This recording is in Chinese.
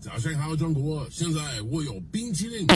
早上好中国现在我有冰淇淋。